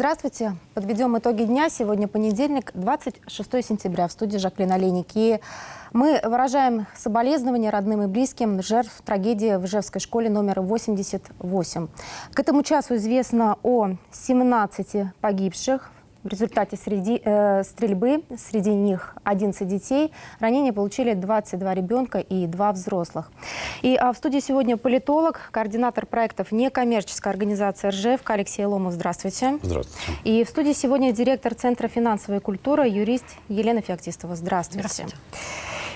Здравствуйте. Подведем итоги дня. Сегодня понедельник, 26 сентября. В студии Жаклин Олейник. И мы выражаем соболезнования родным и близким жертв трагедии в Ижевской школе номер 88. К этому часу известно о 17 погибших в результате среди, э, стрельбы, среди них 11 детей, ранения получили 22 ребенка и 2 взрослых. И а, в студии сегодня политолог, координатор проектов некоммерческой организации РЖФ Алексей Ломов. Здравствуйте. Здравствуйте. И в студии сегодня директор Центра финансовой культуры, юрист Елена Феоктистова. Здравствуйте. Здравствуйте.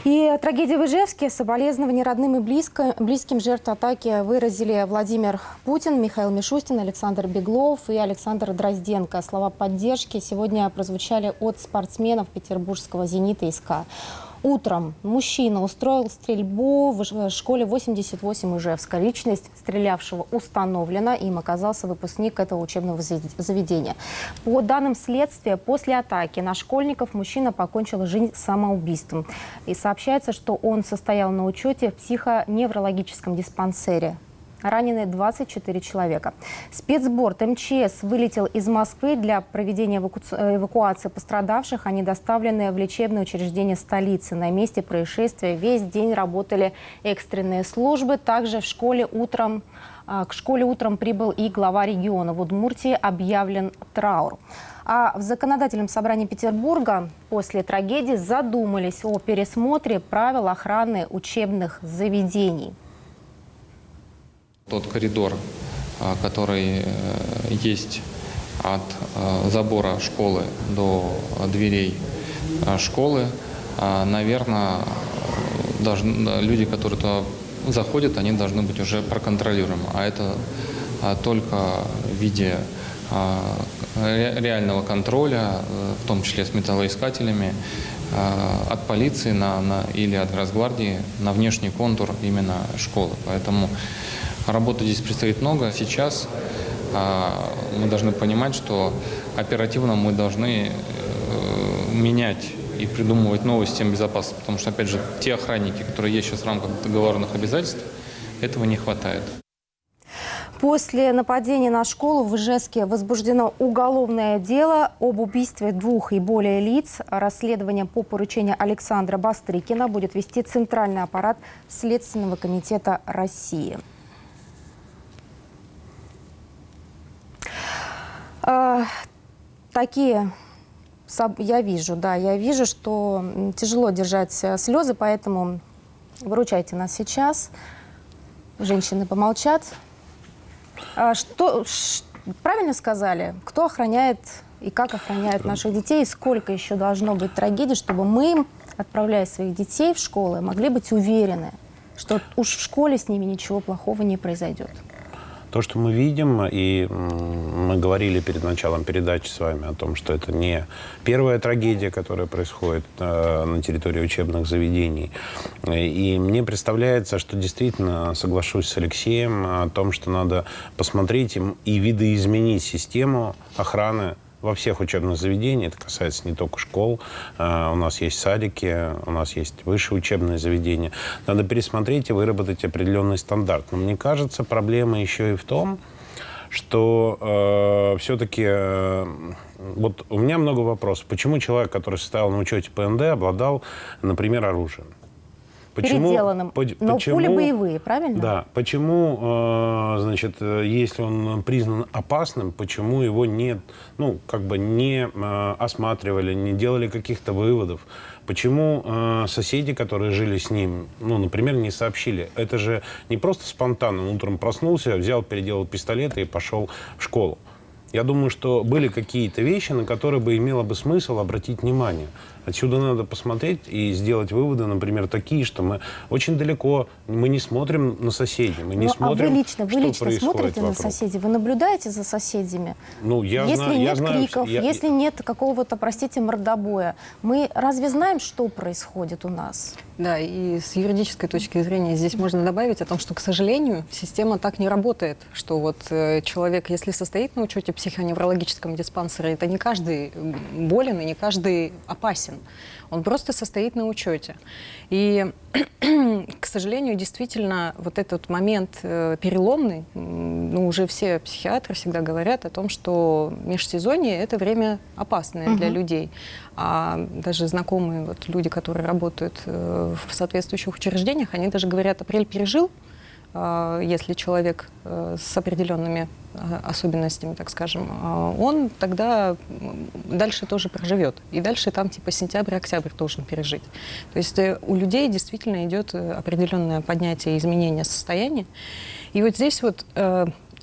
И трагедия в Ижевске, соболезнования родным и близким жертв атаки выразили Владимир Путин, Михаил Мишустин, Александр Беглов и Александр Дрозденко. Слова поддержки сегодня прозвучали от спортсменов петербургского «Зенита» СК. Утром мужчина устроил стрельбу в школе 88 Ижевска. Личность стрелявшего установлена. Им оказался выпускник этого учебного заведения. По данным следствия, после атаки на школьников мужчина покончил жизнь самоубийством. И сообщается, что он состоял на учете в психоневрологическом диспансере ранены 24 человека. Спецборд МЧС вылетел из Москвы для проведения эваку... эвакуации пострадавших. Они доставлены в лечебное учреждение столицы. На месте происшествия весь день работали экстренные службы. Также в школе утром а, к школе утром прибыл и глава региона. В Удмуртии объявлен траур. А в законодательном собрании Петербурга после трагедии задумались о пересмотре правил охраны учебных заведений. Тот коридор, а, который э, есть от э, забора школы до дверей э, школы, а, наверное, должны, люди, которые туда заходят, они должны быть уже проконтролируемы. А это а, только в виде реального контроля, в том числе с металлоискателями, от полиции на, на, или от Росгвардии на внешний контур именно школы. Поэтому Работы здесь предстоит много. Сейчас а, мы должны понимать, что оперативно мы должны э, менять и придумывать новые системы безопасности, потому что, опять же, те охранники, которые есть сейчас в рамках договорных обязательств, этого не хватает. После нападения на школу в Ижевске возбуждено уголовное дело об убийстве двух и более лиц. Расследование по поручению Александра Бастрыкина будет вести Центральный аппарат Следственного комитета России. А, такие я вижу, да, я вижу, что тяжело держать э, слезы, поэтому выручайте нас сейчас. Женщины помолчат. А что, правильно сказали? Кто охраняет и как охраняет наших детей, и сколько еще должно быть трагедий, чтобы мы, отправляя своих детей в школы, могли быть уверены, что уж в школе с ними ничего плохого не произойдет? То, что мы видим, и мы говорили перед началом передачи с вами о том, что это не первая трагедия, которая происходит э, на территории учебных заведений. И мне представляется, что действительно соглашусь с Алексеем о том, что надо посмотреть и видоизменить систему охраны во всех учебных заведениях, это касается не только школ, а, у нас есть садики, у нас есть высшие учебные заведения. Надо пересмотреть и выработать определенный стандарт. Но мне кажется, проблема еще и в том, что э, все-таки э, вот у меня много вопросов. Почему человек, который состоял на учете ПНД, обладал, например, оружием? Почему, переделанным. По, Но почему, пули боевые, правильно? Да. Почему, э, значит, если он признан опасным, почему его не, ну, как бы не э, осматривали, не делали каких-то выводов? Почему э, соседи, которые жили с ним, ну, например, не сообщили? Это же не просто спонтанно. Он утром проснулся, взял, переделал пистолет и пошел в школу. Я думаю, что были какие-то вещи, на которые бы имело бы смысл обратить внимание. Отсюда надо посмотреть и сделать выводы, например, такие, что мы очень далеко, мы не смотрим на соседей, мы не ну, смотрим, а вы лично, вы лично смотрите вокруг. на соседей, вы наблюдаете за соседями? Ну, я если знаю, нет я знаю, криков, я... если нет какого-то, простите, мордобоя, мы разве знаем, что происходит у нас? Да, и с юридической точки зрения здесь можно добавить о том, что, к сожалению, система так не работает, что вот э, человек, если состоит на учете психоневрологическом диспансере, это не каждый болен и не каждый опасен. Опасен. Он просто состоит на учете. И, к сожалению, действительно, вот этот момент э, переломный, ну, уже все психиатры всегда говорят о том, что межсезонье – это время опасное угу. для людей. А даже знакомые вот люди, которые работают э, в соответствующих учреждениях, они даже говорят, апрель пережил, если человек э, с определенными а, особенностями, так скажем, а, он тогда дальше тоже проживет. И дальше там типа сентябрь-октябрь должен пережить. То есть э, у людей действительно идет э, определенное поднятие, изменение состояния. И вот здесь вот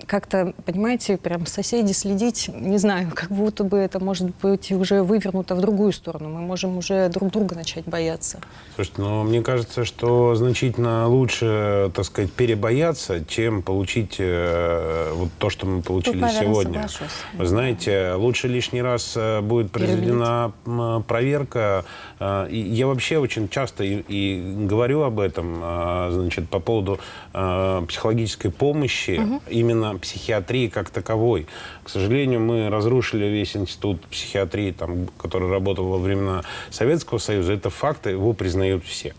как-то, понимаете, прям соседи следить, не знаю, как будто бы это может быть уже вывернуто в другую сторону. Мы можем уже друг друга начать бояться. Слушайте, ну, мне кажется, что значительно лучше, так сказать, перебояться, чем получить э, вот то, что мы получили Тут, наверное, сегодня. Соглашусь. Вы знаете, лучше лишний раз э, будет произведена Перебить. проверка. И я вообще очень часто и, и говорю об этом, э, значит, по поводу э, психологической помощи угу. именно психиатрии как таковой. К сожалению, мы разрушили весь институт психиатрии, там, который работал во времена Советского Союза. Это факт, его признают все.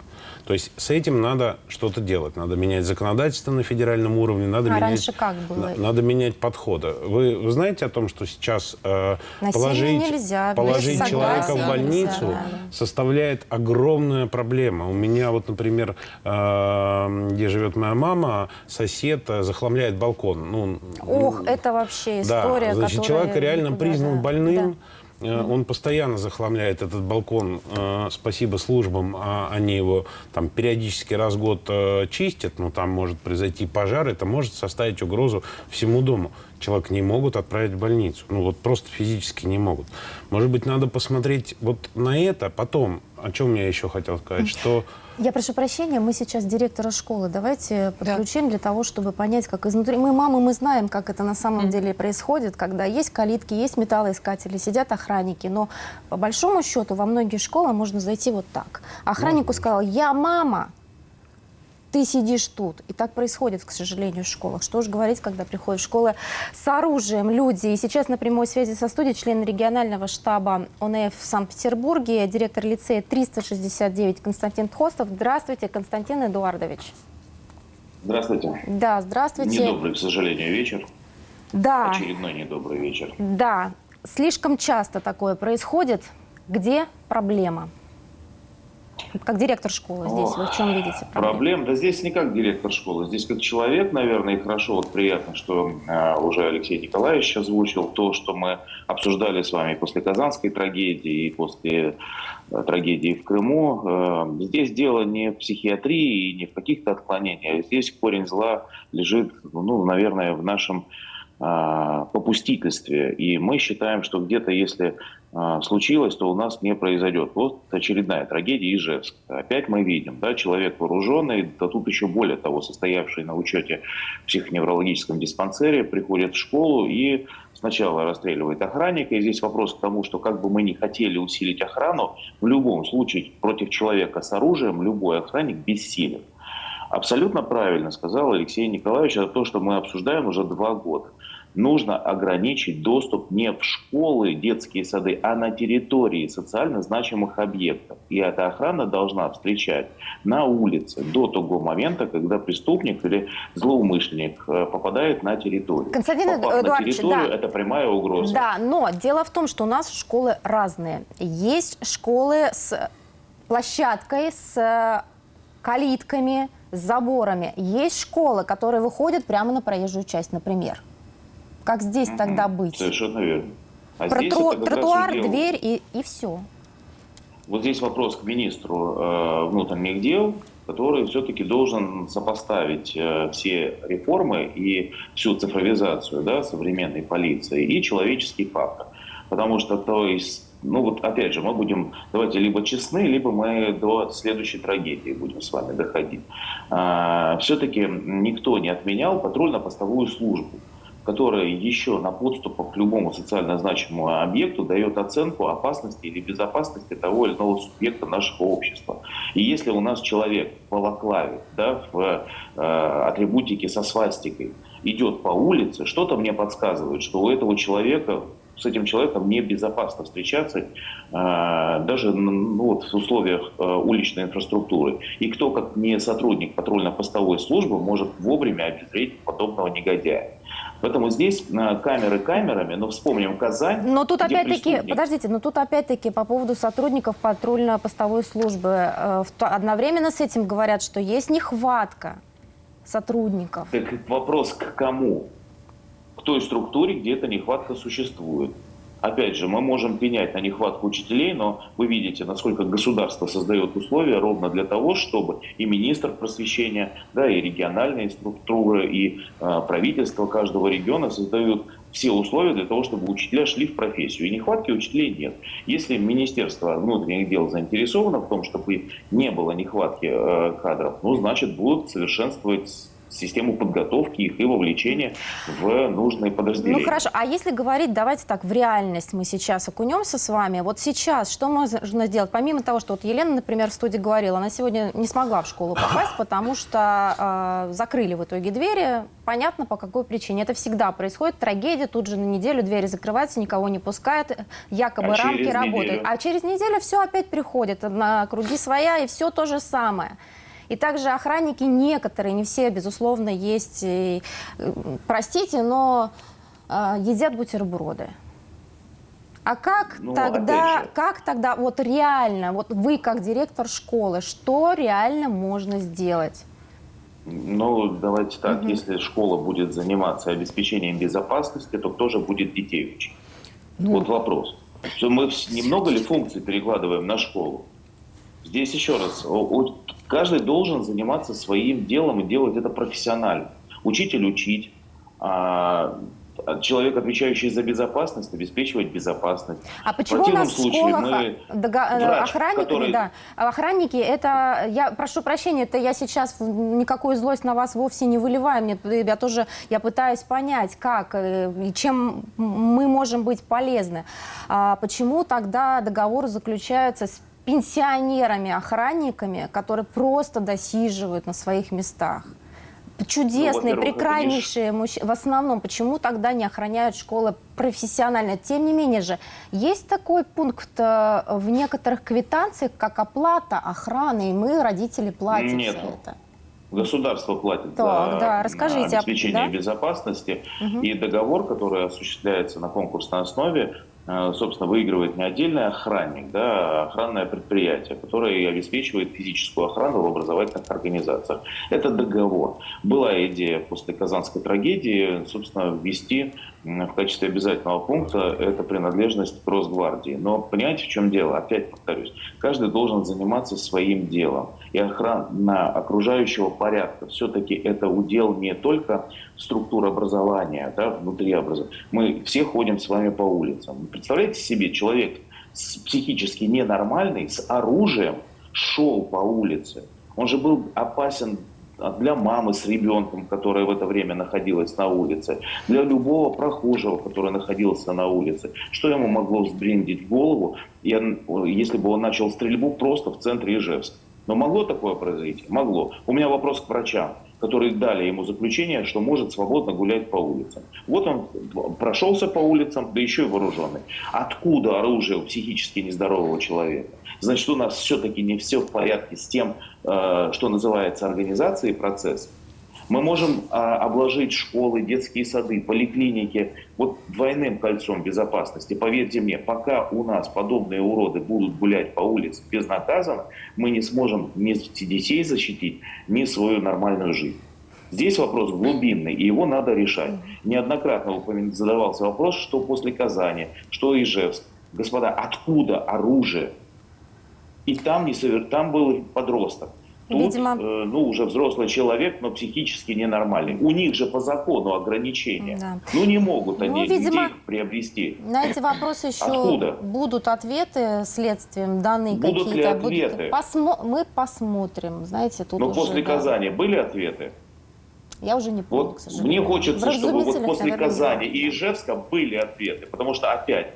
То есть с этим надо что-то делать. Надо менять законодательство на федеральном уровне. Надо а менять, раньше как было? Надо менять подходы. Вы, вы знаете о том, что сейчас э, положить, нельзя, положить человека в больницу нельзя, да. составляет огромная проблема. У меня вот, например, э, где живет моя мама, сосед э, захламляет балкон. Ну, Ох, это вообще история, да, значит, человек реально признан да, больным. Да он постоянно захламляет этот балкон. Э, спасибо службам, а они его там периодически раз в год э, чистят, но там может произойти пожар, это может составить угрозу всему дому. Человека не могут отправить в больницу. Ну вот просто физически не могут. Может быть, надо посмотреть вот на это потом. О чем я еще хотел сказать, что я прошу прощения, мы сейчас директора школы. Давайте подключим да. для того, чтобы понять, как изнутри. Мы мамы, мы знаем, как это на самом mm. деле происходит, когда есть калитки, есть металлоискатели, сидят охранники. Но по большому счету во многие школы можно зайти вот так. Охраннику сказал, я мама, ты сидишь тут. И так происходит, к сожалению, в школах. Что же говорить, когда приходят в школы с оружием люди. И сейчас на прямой связи со студией член регионального штаба ОНФ в Санкт-Петербурге, директор лицея 369 Константин Хостов. Здравствуйте, Константин Эдуардович. Здравствуйте. Да, здравствуйте. Недобрый, к сожалению, вечер. Да. Очередной недобрый вечер. Да, слишком часто такое происходит. Где проблема? Как директор школы здесь, Ох, вы в чем видите проблему? Проблем? Да здесь не как директор школы, здесь как человек, наверное, и хорошо, вот приятно, что э, уже Алексей Николаевич озвучил то, что мы обсуждали с вами после Казанской трагедии и после э, трагедии в Крыму. Э, здесь дело не в психиатрии и не в каких-то отклонениях, здесь корень зла лежит, ну, наверное, в нашем а, попустительстве. И мы считаем, что где-то, если случилось, то у нас не произойдет. Вот очередная трагедия Ижевск. Опять мы видим, да, человек вооруженный, да тут еще более того, состоявший на учете в психоневрологическом диспансере, приходит в школу и сначала расстреливает охранника. И здесь вопрос к тому, что как бы мы ни хотели усилить охрану, в любом случае против человека с оружием любой охранник бессилен. Абсолютно правильно сказал Алексей Николаевич, это то, что мы обсуждаем уже два года нужно ограничить доступ не в школы, детские сады, а на территории социально значимых объектов. И эта охрана должна встречать на улице до того момента, когда преступник или злоумышленник э, попадает на территорию. Константин Попав на территорию, да. это прямая угроза. Да, но дело в том, что у нас школы разные. Есть школы с площадкой, с э, калитками, с заборами. Есть школы, которые выходят прямо на проезжую часть, например. Как здесь угу, тогда быть? Совершенно верно. А Про здесь тру- тротуар, дверь и, и все. Вот здесь вопрос к министру э, внутренних дел, который все-таки должен сопоставить э, все реформы и всю цифровизацию да, современной полиции и человеческий фактор. Потому что, то есть, ну вот опять же, мы будем, давайте либо честны, либо мы до следующей трагедии будем с вами доходить. А, все-таки никто не отменял патрульно-постовую службу которая еще на подступах к любому социально значимому объекту дает оценку опасности или безопасности того или иного субъекта нашего общества. И если у нас человек в балаклаве, да, в э, атрибутике со свастикой идет по улице, что-то мне подсказывает, что у этого человека с этим человеком небезопасно встречаться э, даже ну, вот, в условиях э, уличной инфраструктуры. И кто, как не сотрудник патрульно-постовой службы, может вовремя обезвредить подобного негодяя. Поэтому здесь э, камеры камерами, но вспомним Казань. Но тут опять-таки, подождите, но тут опять-таки по поводу сотрудников патрульно-постовой службы. Э, одновременно с этим говорят, что есть нехватка сотрудников. Так вопрос к кому? К той структуре, где эта нехватка существует. Опять же, мы можем пенять на нехватку учителей, но вы видите, насколько государство создает условия ровно для того, чтобы и министр просвещения, да, и региональные структуры, и э, правительство каждого региона создают все условия для того, чтобы учителя шли в профессию. И нехватки учителей нет. Если Министерство внутренних дел заинтересовано в том, чтобы не было нехватки э, кадров, ну, значит, будут совершенствовать систему подготовки их и вовлечения в нужные подразделения. Ну хорошо, а если говорить, давайте так, в реальность мы сейчас окунемся с вами. Вот сейчас что можно сделать? Помимо того, что вот Елена, например, в студии говорила, она сегодня не смогла в школу попасть, потому что э, закрыли в итоге двери. Понятно, по какой причине. Это всегда происходит. Трагедия, тут же на неделю двери закрываются, никого не пускают, якобы а рамки работают. Неделю. А через неделю все опять приходит на круги своя, и все то же самое. И также охранники некоторые, не все, безусловно, есть, и, простите, но э, едят бутерброды. А как ну, тогда, как тогда вот реально, вот вы как директор школы, что реально можно сделать? Ну, давайте так, угу. если школа будет заниматься обеспечением безопасности, то кто же будет детей учить? Ну. Вот вопрос. Что мы немного ли функций перекладываем на школу? Здесь еще раз, Каждый должен заниматься своим делом и делать это профессионально. Учитель учить, а, человек, отвечающий за безопасность, обеспечивать безопасность. А почему у нас в школах мы врач, охранники, который... да, охранники, это, я прошу прощения, это я сейчас никакую злость на вас вовсе не выливаю, мне, я тоже, я пытаюсь понять, как э, и чем мы можем быть полезны. А почему тогда договор заключается с пенсионерами-охранниками, которые просто досиживают на своих местах. Чудесные, ну, прекраснейшие мужчины. В основном, почему тогда не охраняют школы профессионально? Тем не менее же, есть такой пункт э, в некоторых квитанциях, как оплата охраны, и мы, родители, платим Нет. за это. Государство платит так, за да, расскажите, обеспечение да? безопасности, угу. и договор, который осуществляется на конкурсной основе, собственно, выигрывает не отдельный охранник, да, а охранное предприятие, которое обеспечивает физическую охрану в образовательных организациях. Это договор. Была идея после Казанской трагедии, собственно, ввести в качестве обязательного пункта это принадлежность к Росгвардии. Но понимаете, в чем дело? Опять повторюсь, каждый должен заниматься своим делом. И охрана окружающего порядка все-таки это удел не только структуры образования, да, внутри образования. Мы все ходим с вами по улицам. Представляете себе, человек психически ненормальный, с оружием шел по улице. Он же был опасен для мамы с ребенком, которая в это время находилась на улице, для любого прохожего, который находился на улице. Что ему могло взбрендить голову, если бы он начал стрельбу просто в центре Ижевска? Но могло такое произойти? Могло. У меня вопрос к врачам, которые дали ему заключение, что может свободно гулять по улицам. Вот он прошелся по улицам, да еще и вооруженный. Откуда оружие у психически нездорового человека? Значит, у нас все-таки не все в порядке с тем, э, что называется организацией процесса. Мы можем а, обложить школы, детские сады, поликлиники вот двойным кольцом безопасности. Поверьте мне, пока у нас подобные уроды будут гулять по улице безнаказанно, мы не сможем ни детей защитить, ни свою нормальную жизнь. Здесь вопрос глубинный, и его надо решать. Неоднократно задавался вопрос, что после Казани, что Ижевск. Господа, откуда оружие? И там, не совер... там был подросток. Тут, Видимо... э, ну, уже взрослый человек, но психически ненормальный. У них же по закону ограничения. Да. Ну, не могут ну, они видимо, их приобрести. На эти вопросы еще Откуда? будут ответы следствием, данные какие-то. Будут ли ответы? Будут... Посмо... Мы посмотрим. Знаете, тут уже, после да. Казани были ответы? Я уже не помню, вот к сожалению. Мне хочется, чтобы вот после Казани и Ижевска были ответы. Потому что, опять,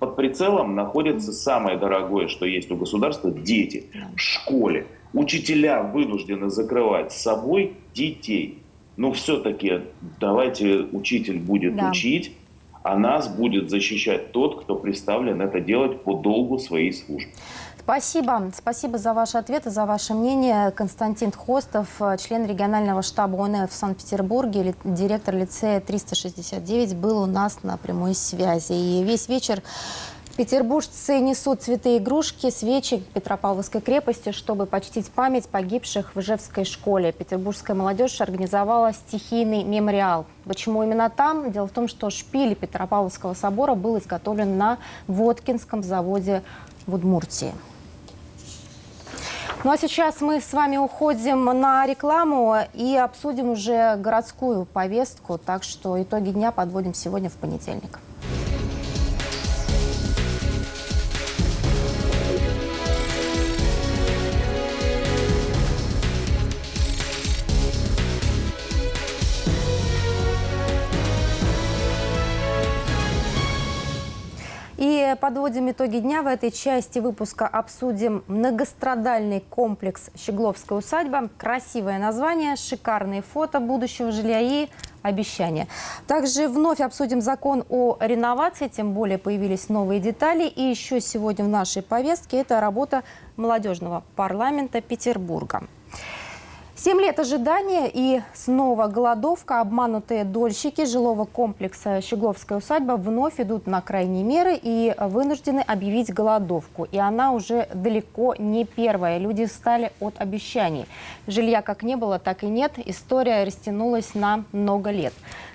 под прицелом находится самое дорогое, что есть у государства – дети в школе. Учителя вынуждены закрывать с собой детей. Но все-таки давайте учитель будет да. учить, а нас будет защищать тот, кто представлен это делать по долгу своей службы. Спасибо. Спасибо за ваши ответы, за ваше мнение. Константин Хостов, член регионального штаба ОНФ в Санкт-Петербурге, директор лицея 369, был у нас на прямой связи. И весь вечер Петербуржцы несут цветы игрушки, свечи к Петропавловской крепости, чтобы почтить память погибших в Ижевской школе. Петербургская молодежь организовала стихийный мемориал. Почему именно там? Дело в том, что шпиль Петропавловского собора был изготовлен на Воткинском заводе в Удмуртии. Ну а сейчас мы с вами уходим на рекламу и обсудим уже городскую повестку. Так что итоги дня подводим сегодня в понедельник. Подводим итоги дня. В этой части выпуска обсудим многострадальный комплекс «Щегловская усадьба». Красивое название, шикарные фото будущего жилья и обещания. Также вновь обсудим закон о реновации, тем более появились новые детали. И еще сегодня в нашей повестке это работа молодежного парламента Петербурга. Семь лет ожидания и снова голодовка. Обманутые дольщики жилого комплекса «Щегловская усадьба» вновь идут на крайние меры и вынуждены объявить голодовку. И она уже далеко не первая. Люди встали от обещаний. Жилья как не было, так и нет. История растянулась на много лет.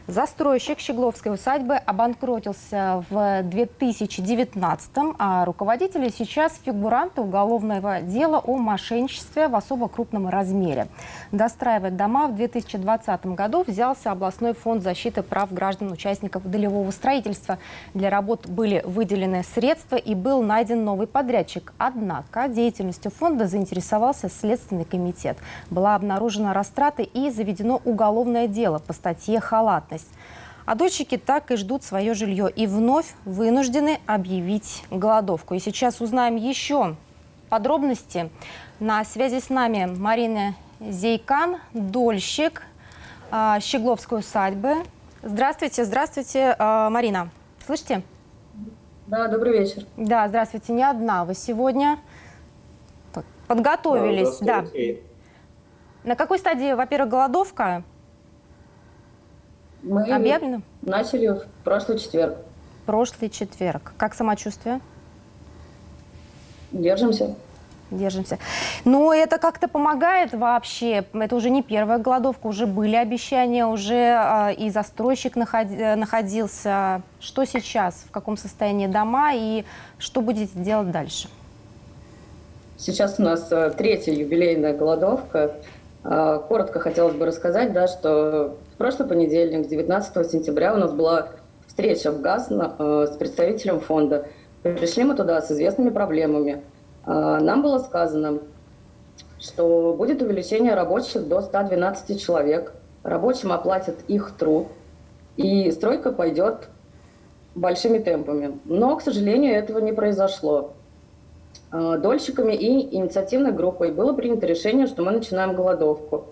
Застройщик Щегловской усадьбы обанкротился в 2019 а руководители сейчас фигуранты уголовного дела о мошенничестве в особо крупном размере. Достраивать дома в 2020 году взялся областной фонд защиты прав граждан участников долевого строительства. Для работ были выделены средства и был найден новый подрядчик. Однако деятельностью фонда заинтересовался Следственный комитет. Была обнаружена растраты и заведено уголовное дело по статье «Халатность». А дольщики так и ждут свое жилье и вновь вынуждены объявить голодовку. И сейчас узнаем еще подробности. На связи с нами Марина Зейкан, дольщик э, Щегловской усадьбы. Здравствуйте, здравствуйте, э, Марина. Слышите? Да, добрый вечер. Да, здравствуйте. Не одна вы сегодня подготовились. Да. На какой стадии, во-первых, голодовка? Мы Объявлено? начали в прошлый четверг. Прошлый четверг. Как самочувствие? Держимся. Держимся. Но это как-то помогает вообще. Это уже не первая голодовка, уже были обещания, уже э, и застройщик находи, находился. Что сейчас, в каком состоянии дома и что будете делать дальше? Сейчас у нас э, третья юбилейная голодовка. Э, коротко хотелось бы рассказать, да, что прошлый понедельник, 19 сентября, у нас была встреча в ГАЗ э, с представителем фонда. Пришли мы туда с известными проблемами. Э, нам было сказано, что будет увеличение рабочих до 112 человек. Рабочим оплатят их труд, и стройка пойдет большими темпами. Но, к сожалению, этого не произошло. Дольщиками и инициативной группой было принято решение, что мы начинаем голодовку.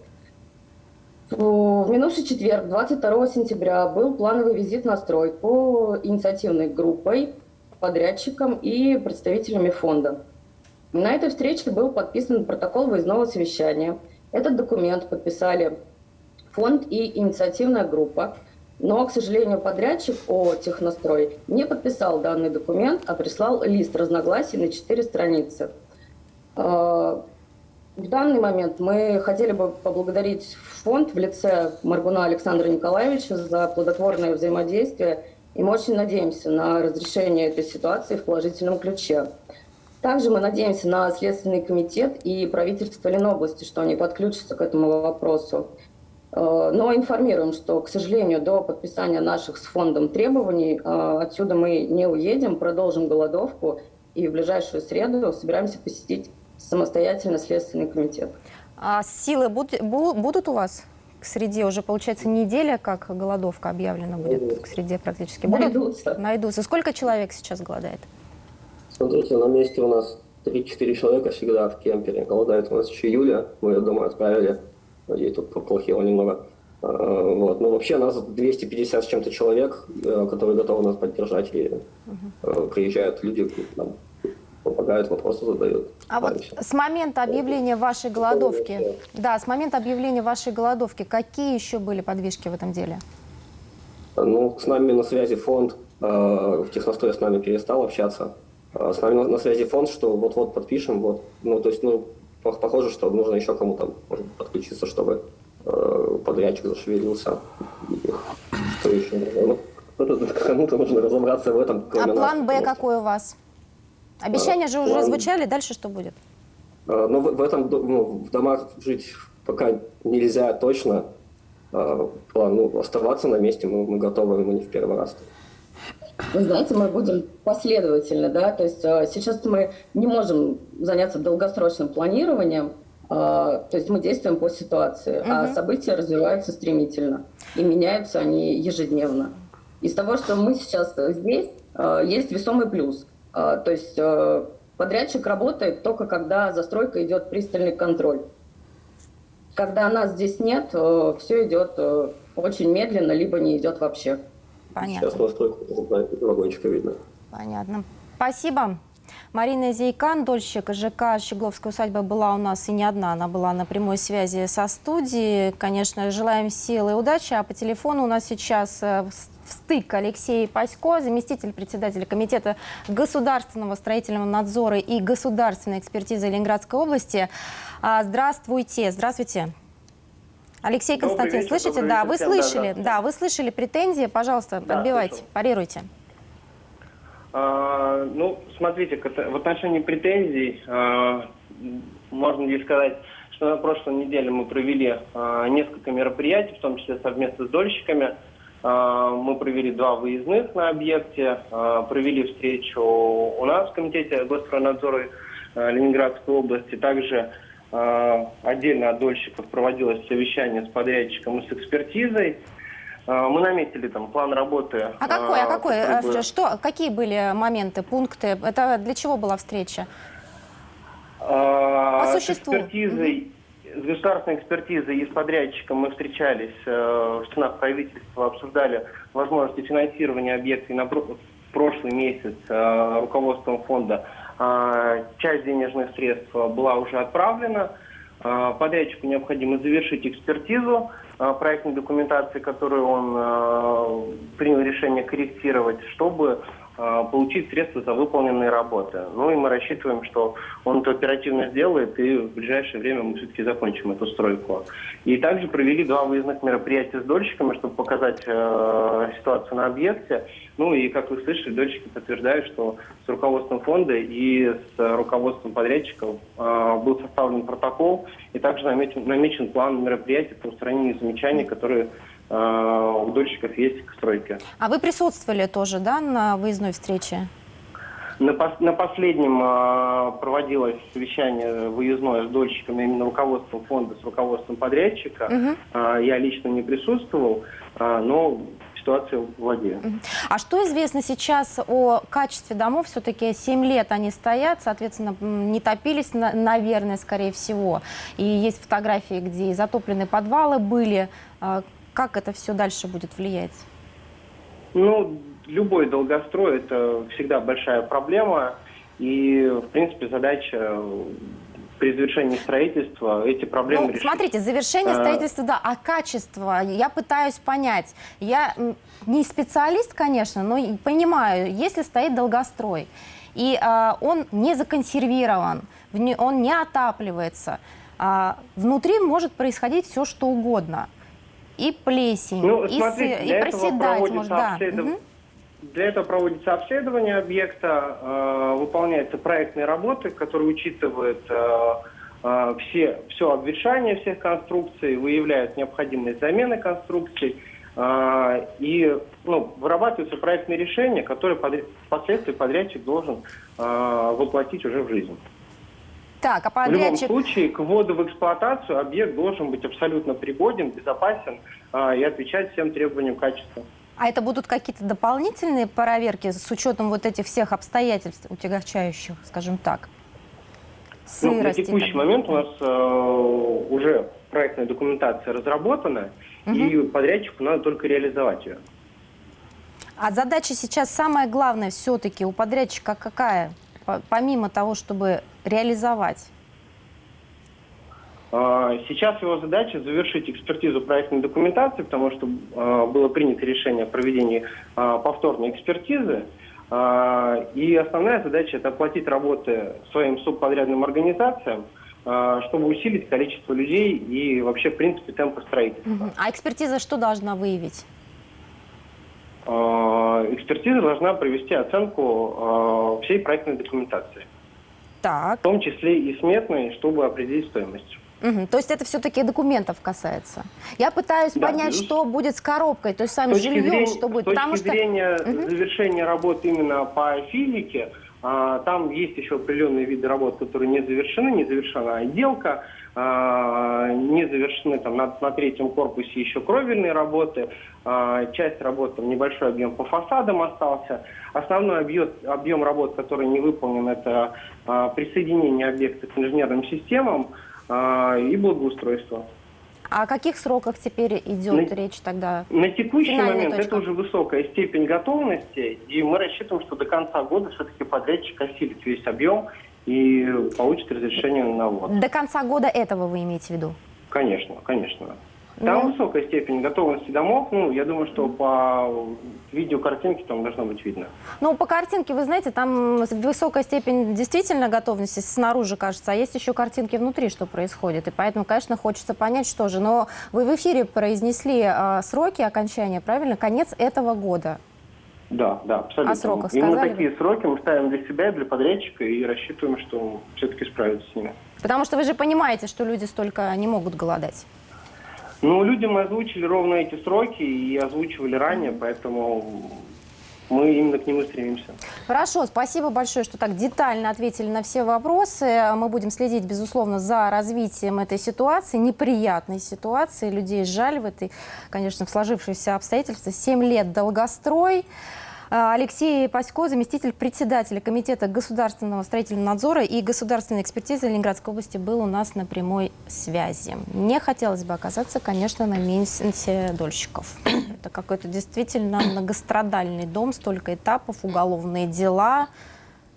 В минувший четверг, 22 сентября, был плановый визит на стройку инициативной группой, подрядчиком и представителями фонда. На этой встрече был подписан протокол выездного совещания. Этот документ подписали фонд и инициативная группа. Но, к сожалению, подрядчик о технострой не подписал данный документ, а прислал лист разногласий на 4 страницы. В данный момент мы хотели бы поблагодарить фонд в лице Маргуна Александра Николаевича за плодотворное взаимодействие, и мы очень надеемся на разрешение этой ситуации в положительном ключе. Также мы надеемся на Следственный комитет и правительство Ленобласти, что они подключатся к этому вопросу. Э, но информируем, что, к сожалению, до подписания наших с фондом требований э, отсюда мы не уедем, продолжим голодовку и в ближайшую среду собираемся посетить самостоятельно Следственный комитет. А силы будут, будут у вас к среде? Уже, получается, неделя, как голодовка объявлена будет к среде практически. Будут? Найдутся. Найдутся. Сколько человек сейчас голодает? Смотрите, на месте у нас 3-4 человека всегда в кемпере. Голодает у нас еще Юля, мы ее домой отправили. Ей тут поплохело немного. Э, Вот. Но вообще нас 250 с чем-то человек, э, которые готовы нас поддержать. И э, приезжают люди, нам помогают, вопросы задают. А вот Стараемся. с момента объявления вашей голодовки, да, с момента объявления вашей голодовки, какие еще были подвижки в этом деле? Ну, с нами на связи фонд, э, в Техностое с нами перестал общаться. Э, С нами на, связи фонд, что вот-вот подпишем, вот. Ну, то есть, ну, по- похоже, что нужно еще кому-то подключиться, чтобы э, подрядчик зашевелился. Что еще нужно? Ну, кому-то нужно разобраться в этом, А план Б какой у вас? Обещания же уже звучали, дальше что будет? Э, Ну, в, этом, ну, в домах жить пока нельзя точно. Э, План, ну, оставаться на месте мы, мы готовы, мы не в первый раз. Вы знаете, мы будем последовательно, да, то есть э, сейчас мы не можем заняться долгосрочным планированием, то есть мы действуем по ситуации, а Мгм. события развиваются стремительно и меняются они ежедневно. Из того, что мы сейчас здесь, есть весомый плюс. Э, То есть э, подрядчик работает только когда за стройкой идет пристальный контроль. Когда нас здесь нет, все идет э, очень медленно, либо не идет вообще. Понятно. Сейчас настройку вагончика видно. Понятно. Спасибо. Марина Зейкан, дольщик ЖК «Щегловская усадьба» была у нас и не одна. Она была на прямой связи со студией. Конечно, желаем силы и удачи. А по телефону у нас сейчас в стык Алексей Пасько, заместитель председателя Комитета государственного строительного надзора и государственной экспертизы Ленинградской области. А, Здравствуйте. Здравствуйте. Алексей Константин, вечер, слышите? добрый Да, вечер вы всем, да, слышали. да. Да, вы слышали претензии. Пожалуйста, Да, подбивайте, слышал. парируйте. А, ну, смотрите, в отношении претензий а, можно ли сказать, что на прошлой неделе мы провели а, несколько мероприятий, в том числе совместно с дольщиками. А, мы провели два выездных на объекте, а, провели встречу у нас в Комитете Госстроенадзора а, Ленинградской области. Также отдельно от дольщиков проводилось совещание с подрядчиком и с экспертизой. Мы наметили там план работы. А какой, а какой, который э, бы- что, какие были моменты, пункты? Это для чего была встреча? По С существу. экспертизой, с государственной экспертизой и с подрядчиком мы встречались э, в стенах правительства, обсуждали возможности финансирования объекта. На прошлый месяц э, руководством фонда э, часть денежных средств была уже отправлена. Э, Подрядчику необходимо завершить экспертизу э, проектной документации, которую он э, принял решение корректировать, чтобы э, получить средства за выполненные работы. Ну и мы рассчитываем, что он это оперативно сделает, и в ближайшее время мы все-таки закончим эту стройку. И также провели два выездных мероприятия с дольщиками, чтобы показать э, ситуацию на объекте. Ну и, как вы слышали, дольщики подтверждают, что с руководством фонда и с руководством подрядчиков э, был составлен протокол, и также намечен, намечен план мероприятий по устранению замечаний, которые э, у дольщиков есть к стройке. А вы присутствовали тоже, да, на выездной встрече? На, пос- на последнем а, проводилось совещание выездное с дольщиками, именно руководством фонда, с руководством подрядчика. Мгм. А, я лично не присутствовал, а, но ситуацию владею. А что известно сейчас о качестве домов? Все-таки 7 лет они стоят, соответственно, не топились, на- наверное, скорее всего. И есть фотографии, где и затопленные подвалы были. Как это все дальше будет влиять? Ну, любой долгострой – это всегда большая проблема. И, в принципе, задача при завершении строительства эти проблемы Ну, решить. смотрите, завершение А. строительства, да, а качество, я пытаюсь понять. Я не специалист, конечно, но понимаю, если стоит долгострой, и а, он не законсервирован, он не отапливается, а, внутри может происходить все, что угодно. И плесень, Ну, и, смотрите, и проседать может, да. обследов-. Для этого проводится обследование объекта, э, выполняются проектные работы, которые учитывают э, э, все, все обветшание всех конструкций, выявляют необходимость замены конструкций э, и ну, вырабатываются проектные решения, которые подряд- впоследствии подрядчик должен э, воплотить уже в жизнь. Так, а В любом подрядчик... случае, к вводу в эксплуатацию объект должен быть абсолютно пригоден, безопасен э, и отвечать всем требованиям качества. А это будут какие-то дополнительные проверки с учетом вот этих всех обстоятельств утягчающих, скажем так? Ну, на Сырости текущий момент у нас э, уже проектная документация разработана, и подрядчику надо только реализовать ее. А задача сейчас самая главная все-таки у подрядчика какая? По- Помимо того, чтобы реализовать. А, Сейчас его задача завершить экспертизу проектной документации, потому что а, было принято решение о проведении а, повторной экспертизы. И основная задача – это оплатить работы своим субподрядным организациям, чтобы усилить количество людей и вообще, в принципе, темпы строительства. А экспертиза что должна выявить? Экспертиза должна провести оценку всей проектной документации, Так. в том числе и сметной, чтобы определить стоимость. Мгм. То есть это все-таки документов касается. Я пытаюсь Да, понять, безус- что будет с коробкой, то есть С самим точки жильем, зрения, что будет. с точки Потому что зрения Мгм. завершения работ именно по физике, там есть еще определенные виды работ, которые не завершены, не завершена отделка, а, не завершены там на, на третьем корпусе еще кровельные работы, а, часть работ, там небольшой объем по фасадам остался. Основной объем, объем работ, который не выполнен, это а, присоединение объекта к инженерным системам а, и благоустройство. О каких сроках теперь идет На- речь тогда? На текущий Финальная момент точка. это уже высокая степень готовности, и мы рассчитываем, что до конца года все-таки подрядчик осилит весь объем и получит разрешение на ввод. До конца года этого вы имеете в виду? Конечно, конечно. Там Ну. высокая степень готовности домов. Ну, я думаю, что по видеокартинке там должно быть видно. Ну, по картинке, вы знаете, там высокая степень действительно готовности снаружи, кажется, а есть еще картинки внутри, что происходит. И поэтому, конечно, хочется понять, что же. Но вы в эфире произнесли а, сроки окончания, правильно? Конец этого года. Да, да, абсолютно. О сроках Именно сказали такие сроки мы ставим для себя для подрядчика и рассчитываем, что все-таки справится с ними. Потому что вы же понимаете, что люди столько не могут голодать. Ну, людям озвучили ровно эти сроки и озвучивали ранее, поэтому мы именно к нему стремимся. Хорошо, спасибо большое, что так детально ответили на все вопросы. Мы будем следить, безусловно, за развитием этой ситуации, неприятной ситуации. Людей жаль в этой, конечно, в сложившихся обстоятельствах. Семь лет долгострой. А, Алексей Пасько, заместитель председателя Комитета государственного строительного надзора и государственной экспертизы Ленинградской области, был у нас на прямой связи. Не хотелось бы оказаться, конечно, на месте дольщиков. Это какой-то действительно многострадальный дом, столько этапов, уголовные дела.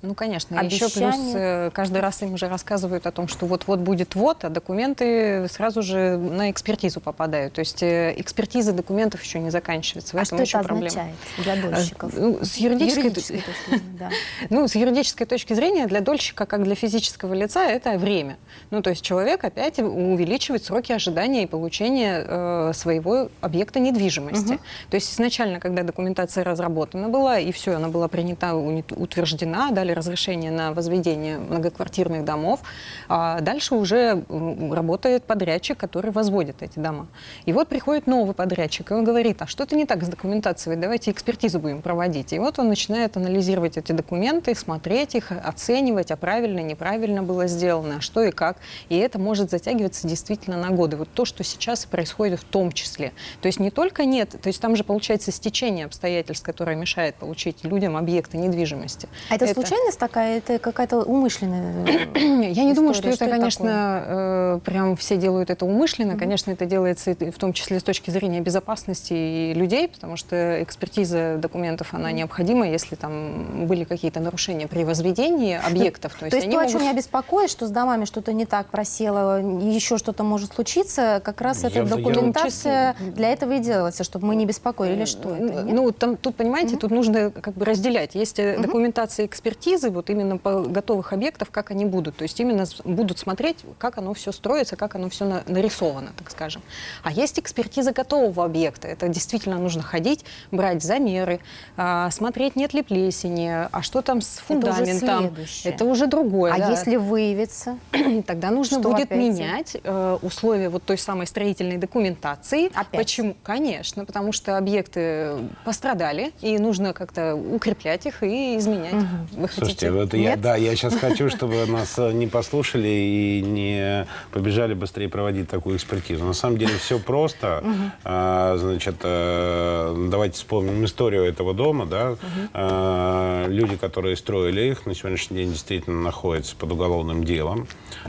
Ну, конечно. и Еще плюс э, каждый раз им уже рассказывают о том, что вот-вот будет вот, а документы сразу же на экспертизу попадают. То есть э, экспертиза документов еще не заканчивается. В А этом что еще это проблема. означает для дольщиков? А, ну, с юридической, Юридической точки зрения, да. Ну, с юридической точки зрения для дольщика, как для физического лица, это время. Ну, то есть человек опять увеличивает сроки ожидания и получения э, своего объекта недвижимости. То есть изначально, когда документация разработана была, и все, она была принята, утверждена, дали разрешение на возведение многоквартирных домов, а дальше уже работает подрядчик, который возводит эти дома. И вот приходит новый подрядчик, и он говорит, а что-то не так с документацией, давайте экспертизу будем проводить. И вот он начинает анализировать эти документы, смотреть их, оценивать, а правильно, неправильно было сделано, а что и как. И это может затягиваться действительно на годы. Вот то, что сейчас происходит в том числе. То есть не только нет, то есть там же получается стечение обстоятельств, которое мешает получить людям объекты недвижимости. А это, случайность такая, это какая-то умышленная? Я не думаю, что история? это, Что это конечно, э, прям все делают это умышленно. Конечно, это делается в том числе с точки зрения безопасности и людей, потому что экспертиза документов, она необходима, если там были какие-то нарушения при возведении объектов. То есть они то, о могут- чем меня беспокоит, что с домами что-то не так просело, еще что-то может случиться, как раз Я- эта я- документация для этого и делается, чтобы мы не беспокоили. Или что это? нет? Ну, там, тут, понимаете, тут нужно как бы разделять. Есть э, документация экспертизы, вот именно по готовых объектов, как они будут. То есть именно будут смотреть, как оно все строится, как оно все на- нарисовано, так скажем. А есть экспертиза готового объекта. Это действительно нужно ходить, брать замеры, а, смотреть, нет ли плесени, а что там с Это уже фундаментом. следующее. Это уже другое. а да. если выявится? Тогда нужно Что будет опять? менять э, условия вот той самой строительной документации. Опять? Почему? Конечно, потому что объекты пострадали, и нужно как-то укреплять их и изменять в их Слушайте, вот я, да, я сейчас хочу, чтобы нас э, не послушали и не побежали быстрее проводить такую экспертизу. На самом деле все просто. А, Значит, э, давайте вспомним историю этого дома. Да? А, Люди, которые строили их, на сегодняшний день действительно находятся под уголовным делом.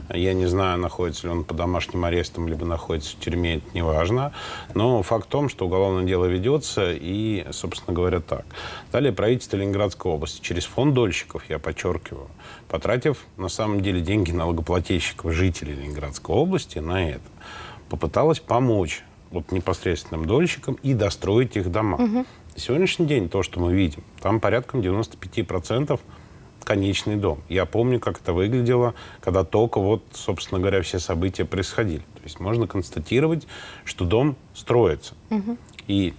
Я не знаю, находится ли он под домашним арестом, либо находится в тюрьме, это не важно. Но факт в том, что уголовное дело ведется, и, собственно говоря, так. Далее правительство Ленинградской области через фонд дольщиков, я подчеркиваю, потратив на самом деле деньги налогоплательщиков, жителей Ленинградской области на это, попыталось помочь вот непосредственным дольщикам и достроить их дома. На сегодняшний день то, что мы видим, там порядком 95% конечный дом. Я помню, как это выглядело, когда только вот, собственно говоря, все события происходили. То есть можно констатировать, что дом строится. И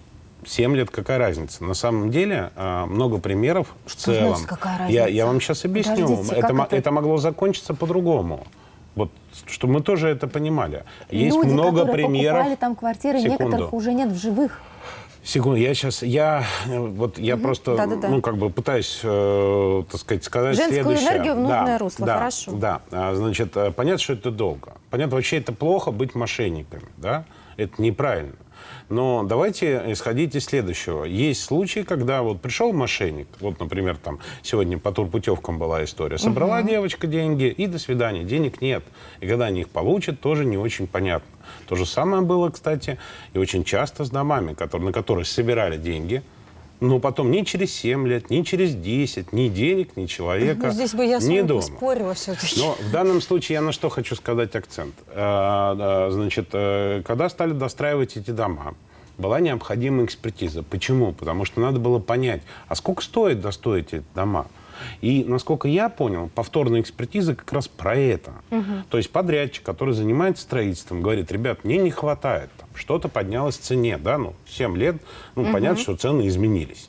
7 лет какая разница? На самом деле а, много примеров в Что целом. значит, какая Я, разница? я вам сейчас объясню. Подождите, это, это? это могло закончиться по-другому. Вот, чтобы мы тоже это понимали. Есть Люди, много примеров. покупали там квартиры, Секунду. некоторых уже нет в живых. Секунду, я сейчас, я вот я просто, Да-да-да. ну как бы пытаюсь, э, так сказать, сказать Женскую следующее. энергию в нужное Да, русло, да, хорошо. Да, А, значит, э, понятно, что это долго. Понятно, вообще это плохо быть мошенниками, да? Это неправильно. Но давайте исходить из следующего. Есть случаи, когда вот пришел мошенник, вот, например, там сегодня по турпутевкам была история, собрала девочка деньги и до свидания, денег нет. И когда они их получат, тоже не очень понятно. То же самое было, кстати, и очень часто с домами, которые, на которые собирали деньги, но потом ни через 7 лет, ни через 10, ни денег, ни человека, Ну, здесь бы я ни дома. все-таки. Но в данном случае я на что хочу сказать акцент. Э, Значит, э, когда стали достраивать эти дома, была необходима экспертиза. Почему? Потому что надо было понять, а сколько стоит достроить эти дома? И, насколько я понял, повторная экспертиза как раз про это. То есть подрядчик, который занимается строительством, говорит, ребят, мне не хватает, что-то поднялось в цене, да, ну, 7 лет, ну, понятно, что цены изменились.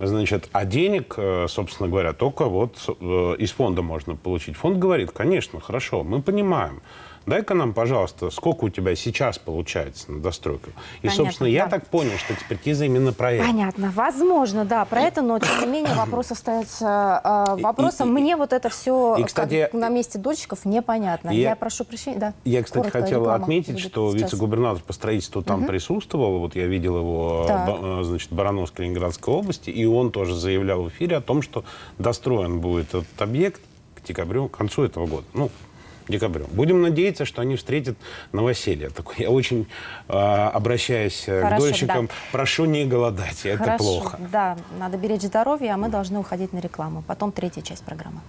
Значит, а денег, э, собственно говоря, только вот э, из фонда можно получить. Фонд говорит, конечно, хорошо, мы понимаем. Дай-ка нам, пожалуйста, сколько у тебя сейчас получается на достройку. И, Понятно, собственно, я да. так понял, что экспертиза именно про это. Понятно. Возможно, да, про это, но тем не менее вопрос остается э, вопросом. и- Мне вот это все и, кстати, на месте дольщиков непонятно. я- Я, прошу прощения. Да. Я, кстати, Коротко, хотел реклама отметить, что вице-губернатор по строительству там присутствовал. Вот я видел его, ба- э, значит, Барановской Ленинградской области, и он тоже заявлял в эфире о том, что достроен будет этот объект к декабрю, к концу этого года. Ну, декабрю. Будем надеяться, что они встретят новоселье. Такое, я очень э, обращаюсь э, к Хорошо, дольщикам, да. прошу не голодать, это Хорошо, плохо. Да, надо беречь здоровье, а мы должны уходить на рекламу. Потом третья часть программы.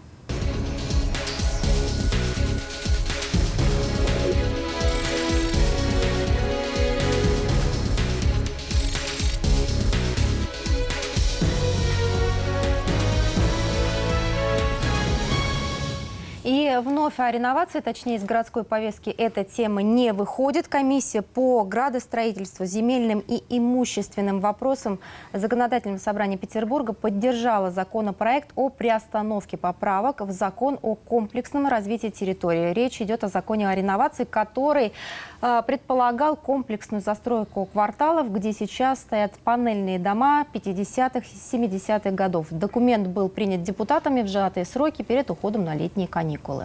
И вновь о реновации, точнее, из городской повестки эта тема не выходит. Комиссия по градостроительству, земельным и имущественным вопросам Законодательного собрания Петербурга поддержала законопроект о приостановке поправок в закон о комплексном развитии территории. Речь идет о законе о реновации, который э, предполагал комплексную застройку кварталов, где сейчас стоят панельные дома 50-х, 70-х годов. Документ был принят депутатами в сжатые сроки перед уходом на летние каникулы.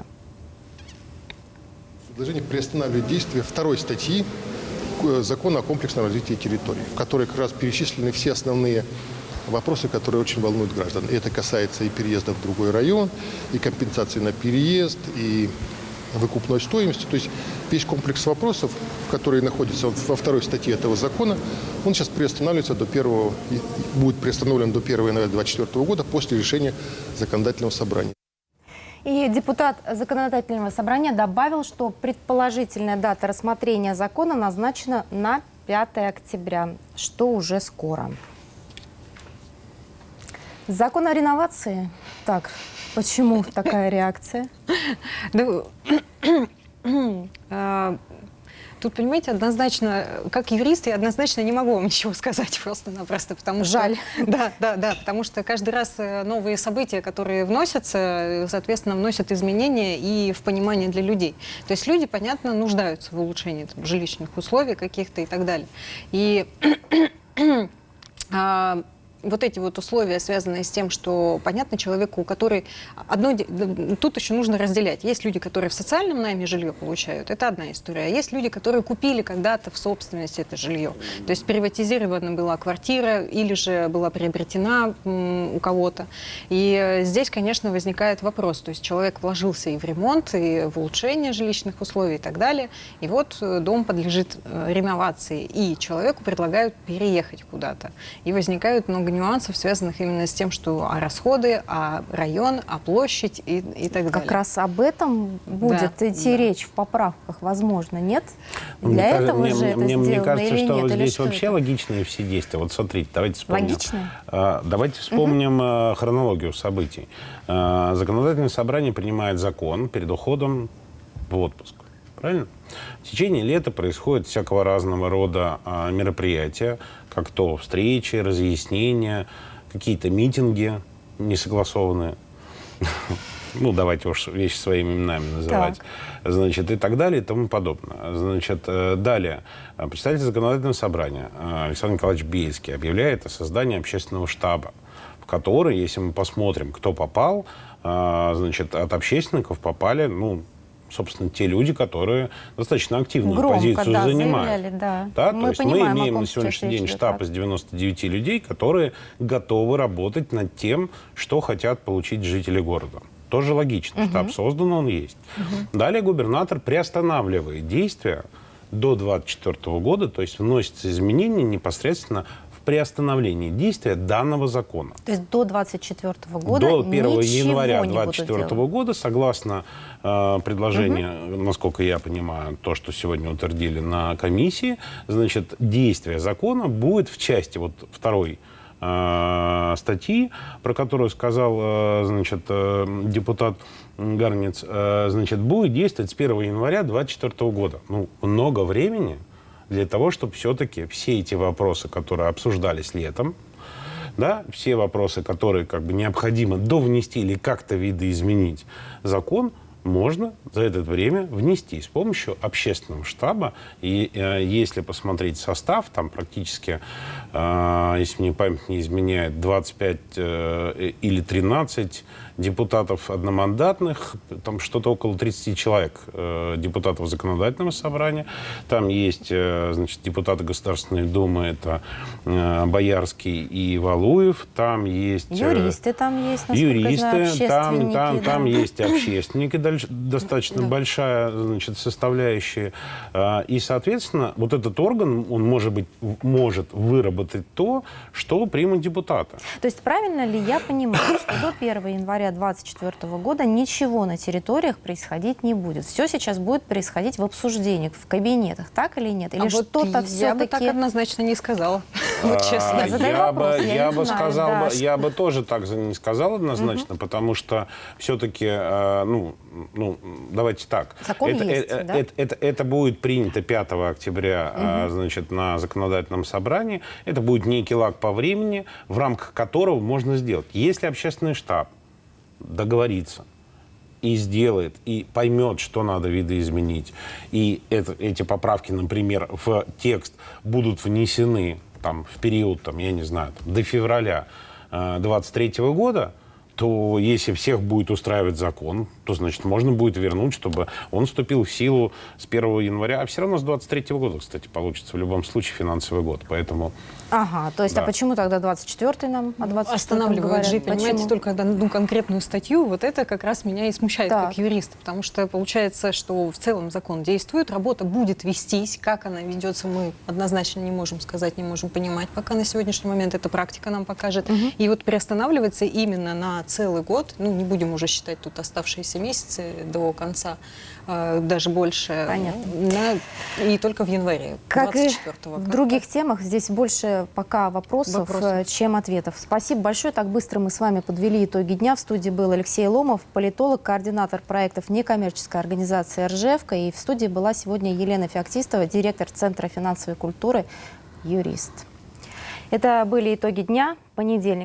Предложение приостанавливает действие второй статьи э, Закона о комплексном развитии территории, в которой как раз перечислены все основные вопросы, которые очень волнуют граждан. Это касается и переезда в другой район, и компенсации на переезд, и выкупной стоимости. То есть весь комплекс вопросов, которые находятся вот во второй статье этого закона, он сейчас приостанавливается до первого, будет приостановлен до 1 января 2024 года после решения законодательного собрания. И депутат законодательного собрания добавил, что предположительная дата рассмотрения закона назначена на 5 октября, что уже скоро. Закон о реновации. Так, почему такая реакция? Тут, понимаете, однозначно, как юрист, я однозначно не могу вам ничего сказать просто-напросто, потому что... Жаль. Да, да, да, потому что каждый раз э, новые события, которые вносятся, э, соответственно, вносят изменения и в понимание для людей. То есть люди, понятно, нуждаются в улучшении там, жилищных условий каких-то и так далее. И а, вот эти вот условия, связанные с тем, что, понятно, человеку, который... Одно, тут еще нужно разделять. Есть люди, которые в социальном найме жилье получают, это одна история. А есть люди, которые купили когда-то в собственности это жилье. То есть приватизирована была квартира или же была приобретена у кого-то. И здесь, конечно, возникает вопрос. То есть человек вложился и в ремонт, и в улучшение жилищных условий и так далее. И вот э, дом подлежит э, реновации, и человеку предлагают переехать куда-то. И возникает много нюансов, связанных именно с тем, что а расходы, а район, а площадь и, и так Как далее. раз об этом будет Да, идти да. речь в поправках, возможно, нет? Мне Для кажется- этого мне, же это мне, мне сделано кажется, или что нет? Здесь что вообще это? логичные все действия. Вот смотрите, давайте вспомним. Логичные? А, Давайте вспомним э, хронологию событий. А, Законодательное собрание принимает закон перед уходом в отпуск. Правильно? В течение лета происходят всякого разного рода а, мероприятия, как то встречи, разъяснения, какие-то митинги несогласованные. Ну, давайте уж вещи своими именами называть. Значит, и так далее, и тому подобное. Значит, э, далее. Представитель законодательного собрания э, Александр Николаевич Бельский объявляет о создании общественного штаба, в который, если мы посмотрим, кто попал, э, значит, от общественников попали, ну, собственно, те люди, которые достаточно активную Громко, позицию да, занимают. заявляли, да. Да, Мы то есть понимаем, мы имеем на сегодняшний день идет, штаб да. из 99 людей, которые готовы работать над тем, что хотят получить жители города. Тоже логично. Штаб создан, он есть. Далее губернатор приостанавливает действия до 2024 года, то есть вносятся изменения непосредственно приостановлении действия данного закона. То есть до 24 года До 1 ничего января не будут 2024 делать. года, согласно э, предложению, насколько я понимаю, то, что сегодня утвердили на комиссии, значит, действие закона будет в части вот второй э, статьи, про которую сказал, э, значит, э, депутат Гарниц, значит, будет действовать с 1 января 2024 года. Ну, много времени для того, чтобы все-таки все эти вопросы, которые обсуждались летом, да, все вопросы, которые как бы необходимо довнести или как-то видоизменить закон, можно за это время внести с помощью общественного штаба. И э, если посмотреть состав, там практически, э, если мне память не изменяет, 25 э, или 13 депутатов одномандатных, там что-то около 30 человек э, депутатов законодательного собрания. Там есть, э, значит, депутаты Государственной Думы, это э, Боярский и Валуев. Там есть... э, Юристы там есть, Юристы, знаю, там, там, да. там есть общественники, дальше- достаточно большая значит, составляющая. А, И, соответственно, вот этот орган, он может, быть, может выработать то, что примут депутаты. То есть правильно ли я понимаю, что до 1 января 2024 года ничего на территориях происходить не будет? Все сейчас будет происходить в обсуждениях, в кабинетах, так или нет? Или А вот что-то я бы так все-таки... однозначно не сказала. Вот А, честно. Я задаю я вопрос, бы, я бы знаю, сказал, да, бы, что- я бы тоже так не сказал однозначно, потому что все-таки, ну, ну, давайте так. Закон это, есть, э, да? это, это, это будет принято 5 октября, а, значит, на законодательном собрании. Это будет некий лаг по времени, в рамках которого можно сделать. Если общественный штаб договорится и сделает, и поймет, что надо видоизменить, и это, эти поправки, например, в текст будут внесены там, в период, там, я не знаю, там, до февраля 23 года, то если всех будет устраивать закон, то, значит, можно будет вернуть, чтобы он вступил в силу с 1 января. А все равно с 23 года, кстати, получится в любом случае финансовый год. Поэтому Ага, то есть, Да. а почему тогда 24 нам о 24 Останавливает говорят? же, понимаете, Почему? только одну конкретную статью, вот это как раз меня и смущает Так. как юриста, потому что получается, что в целом закон действует, работа будет вестись, как она ведется, мы однозначно не можем сказать, не можем понимать, пока на сегодняшний момент эта практика нам покажет. И вот приостанавливается именно на целый год, ну не будем уже считать тут оставшиеся месяцы до конца, э, даже больше, Понятно. на- и только в январе, Как и 24-го. в Как других темах, здесь больше пока вопросов, Вопросов. э, чем ответов. Спасибо большое. Так быстро мы с вами подвели итоги дня. В студии был Алексей Ломов, политолог, координатор проектов некоммерческой организации «Ржевка». И в студии была сегодня Елена Феоктистова, директор Центра финансовой культуры, юрист. Это были итоги дня, понедельник.